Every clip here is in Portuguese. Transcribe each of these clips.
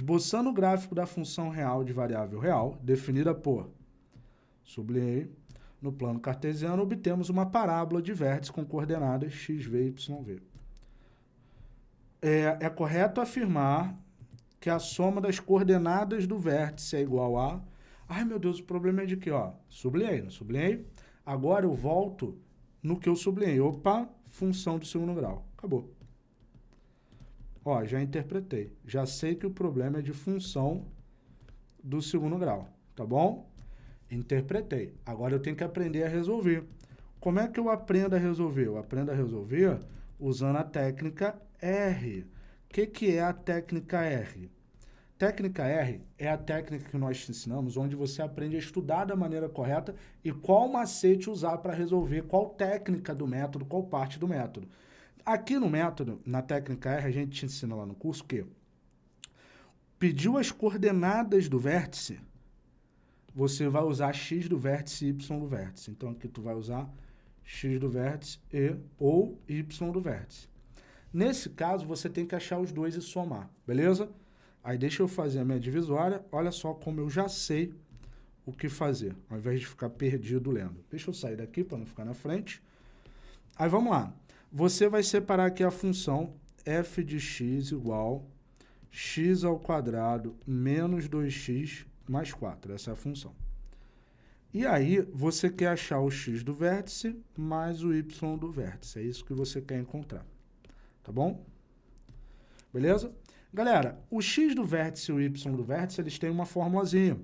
Esboçando o gráfico da função real de variável real, definida por, sublinhei, no plano cartesiano, obtemos uma parábola de vértices com coordenadas x, v, y, v. É, é correto afirmar que a soma das coordenadas do vértice é igual a... Ai, meu Deus, o problema é de que, ó, sublinhei, não sublinhei? Agora eu volto no que eu sublinhei. Opa, função do segundo grau. Acabou. Ó, já interpretei. Já sei que o problema é de função do segundo grau, tá bom? Interpretei. Agora eu tenho que aprender a resolver. Como é que eu aprendo a resolver? Eu aprendo a resolver usando a técnica R. O que, que é a técnica R? Técnica R é a técnica que nós te ensinamos, onde você aprende a estudar da maneira correta e qual macete usar para resolver, qual técnica do método, qual parte do método. Aqui no método, na técnica R, a gente te ensina lá no curso que pediu as coordenadas do vértice, você vai usar x do vértice e y do vértice. Então, aqui tu vai usar x do vértice e ou y do vértice. Nesse caso, você tem que achar os dois e somar, beleza? Aí deixa eu fazer a minha divisória, olha só como eu já sei o que fazer, ao invés de ficar perdido lendo. Deixa eu sair daqui para não ficar na frente. Aí vamos lá. Você vai separar aqui a função f de x igual x ao quadrado menos 2x mais 4. Essa é a função. E aí, você quer achar o x do vértice mais o y do vértice. É isso que você quer encontrar. Tá bom? Beleza? Galera, o x do vértice e o y do vértice, eles têm uma formulazinha.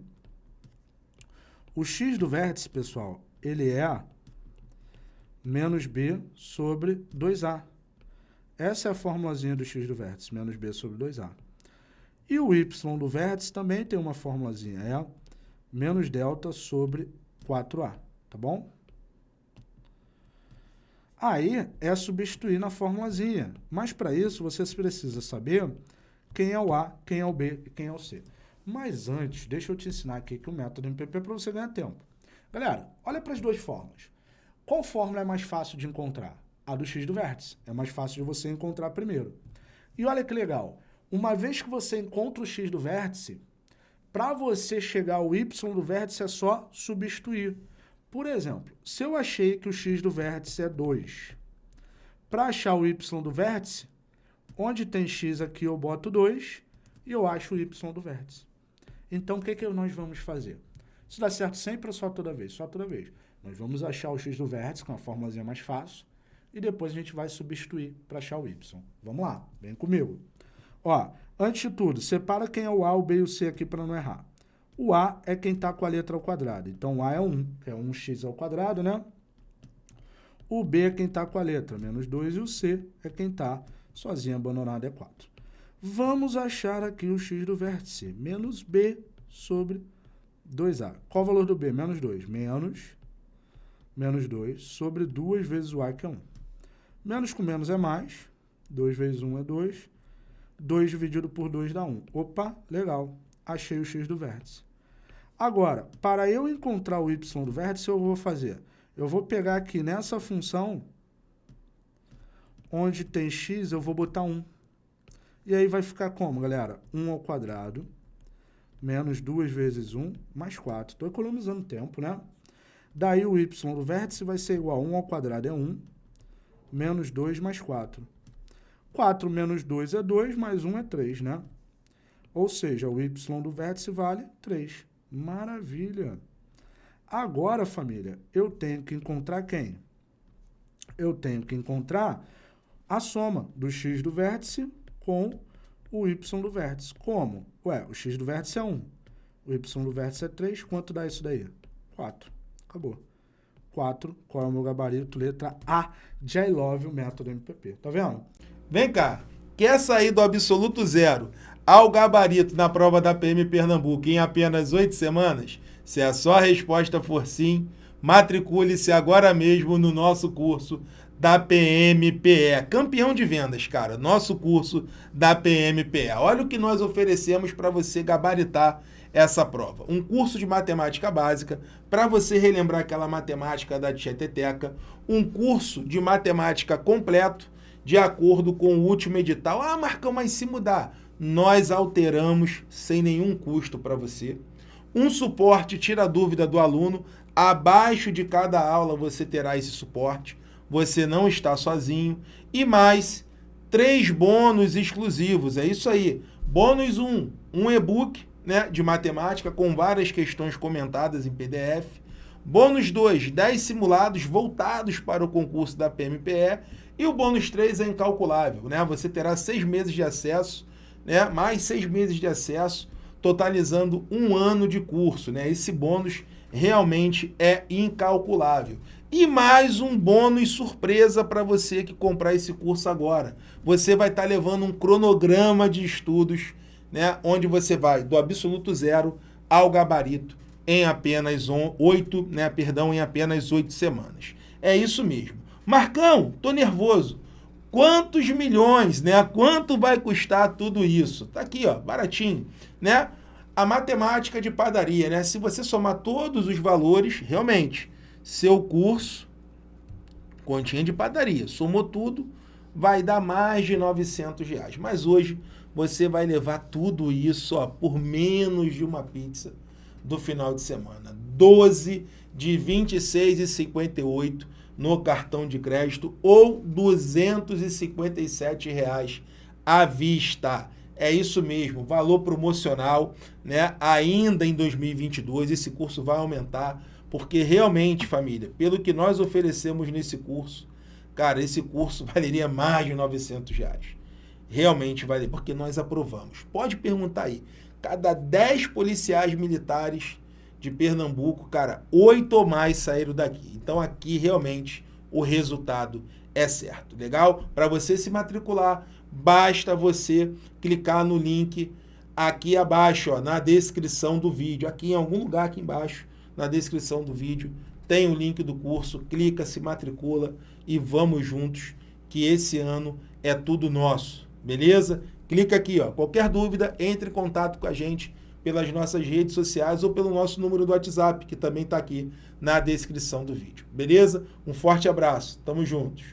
O x do vértice, pessoal, ele é menos b sobre 2a. Essa é a formulazinha do x do vértice, menos b sobre 2a. E o y do vértice também tem uma formulazinha, é menos delta sobre 4a, tá bom? Aí é substituir na formulazinha, mas para isso você precisa saber quem é o A, quem é o B e quem é o C. Mas antes, deixa eu te ensinar aqui que o método MPP é para você ganhar tempo. Galera, olha para as duas formas. Qual fórmula é mais fácil de encontrar? A do x do vértice. É mais fácil de você encontrar primeiro. E olha que legal. Uma vez que você encontra o x do vértice, para você chegar ao y do vértice é só substituir. Por exemplo, se eu achei que o x do vértice é 2, para achar o y do vértice, Onde tem x aqui, eu boto 2 e eu acho o y do vértice. Então, o que, que nós vamos fazer? Isso dá certo sempre ou só toda vez? Só toda vez. Nós vamos achar o x do vértice, com a formulazinha mais fácil, e depois a gente vai substituir para achar o y. Vamos lá, vem comigo. Ó, antes de tudo, separa quem é o A, o B e o C aqui para não errar. O A é quem está com a letra ao quadrado. Então, o A é 1, que é 1x ao quadrado, né? O B é quem está com a letra, menos 2, e o C é quem está sozinho abandonado é 4. Vamos achar aqui o x do vértice, menos b sobre 2a. Qual o valor do b? Menos 2. Menos, menos 2 sobre 2 vezes o a, que é 1. Menos com menos é mais. 2 vezes 1 é 2. 2 dividido por 2 dá 1. Opa, legal. Achei o x do vértice. Agora, para eu encontrar o y do vértice, eu vou fazer... Eu vou pegar aqui nessa função Onde tem x, eu vou botar 1. E aí vai ficar como, galera? 1 ao quadrado, menos 2 vezes 1, mais 4. Estou economizando tempo, né? Daí o y do vértice vai ser igual a 1 ao quadrado é 1, menos 2 mais 4. 4 menos 2 é 2, mais 1 é 3, né? Ou seja, o y do vértice vale 3. Maravilha! Agora, família, eu tenho que encontrar quem? Eu tenho que encontrar a soma do x do vértice com o y do vértice. Como? Ué, o x do vértice é 1, o y do vértice é 3, quanto dá isso daí? 4. Acabou. 4, qual é o meu gabarito? Letra A de I love o método MPP. Tá vendo? Vem cá, quer sair do absoluto zero ao gabarito na prova da PM Pernambuco em apenas 8 semanas? Se a sua resposta for sim, matricule-se agora mesmo no nosso curso da PMPE. Campeão de vendas, cara. Nosso curso da PMPE. Olha o que nós oferecemos para você gabaritar essa prova. Um curso de matemática básica para você relembrar aquela matemática da tieteteca. Um curso de matemática completo de acordo com o último edital. Ah, Marcão, mas se mudar? nós alteramos sem nenhum custo para você. Um suporte tira a dúvida do aluno, abaixo de cada aula você terá esse suporte, você não está sozinho. E mais, três bônus exclusivos, é isso aí. Bônus 1, um, um e-book né, de matemática com várias questões comentadas em PDF. Bônus 2, 10 simulados voltados para o concurso da PMPE. E o bônus 3 é incalculável, né? Você terá seis meses de acesso, né? mais seis meses de acesso, totalizando um ano de curso. Né? Esse bônus realmente é incalculável. E mais um bônus surpresa para você que comprar esse curso agora. Você vai estar tá levando um cronograma de estudos, né, onde você vai do absoluto zero ao gabarito em apenas oito, né, perdão, em apenas oito semanas. É isso mesmo. Marcão, tô nervoso. Quantos milhões, né? Quanto vai custar tudo isso? Tá aqui, ó, baratinho, né? A matemática de padaria, né? Se você somar todos os valores, realmente, seu curso, continha de padaria, somou tudo, vai dar mais de 900 reais. Mas hoje você vai levar tudo isso ó, por menos de uma pizza do final de semana. 12 de 26,58 no cartão de crédito ou 257 reais à vista. É isso mesmo, valor promocional, né? Ainda em 2022 esse curso vai aumentar porque realmente, família, pelo que nós oferecemos nesse curso, cara, esse curso valeria mais de 900 reais. Realmente vale, porque nós aprovamos. Pode perguntar aí. Cada 10 policiais militares de Pernambuco, cara, oito ou mais saíram daqui. Então aqui realmente o resultado é certo. Legal? Para você se matricular, basta você clicar no link aqui abaixo, ó, na descrição do vídeo. Aqui em algum lugar aqui embaixo na descrição do vídeo, tem o link do curso, clica, se matricula e vamos juntos, que esse ano é tudo nosso, beleza? Clica aqui, ó. qualquer dúvida, entre em contato com a gente pelas nossas redes sociais ou pelo nosso número do WhatsApp, que também está aqui na descrição do vídeo, beleza? Um forte abraço, tamo juntos!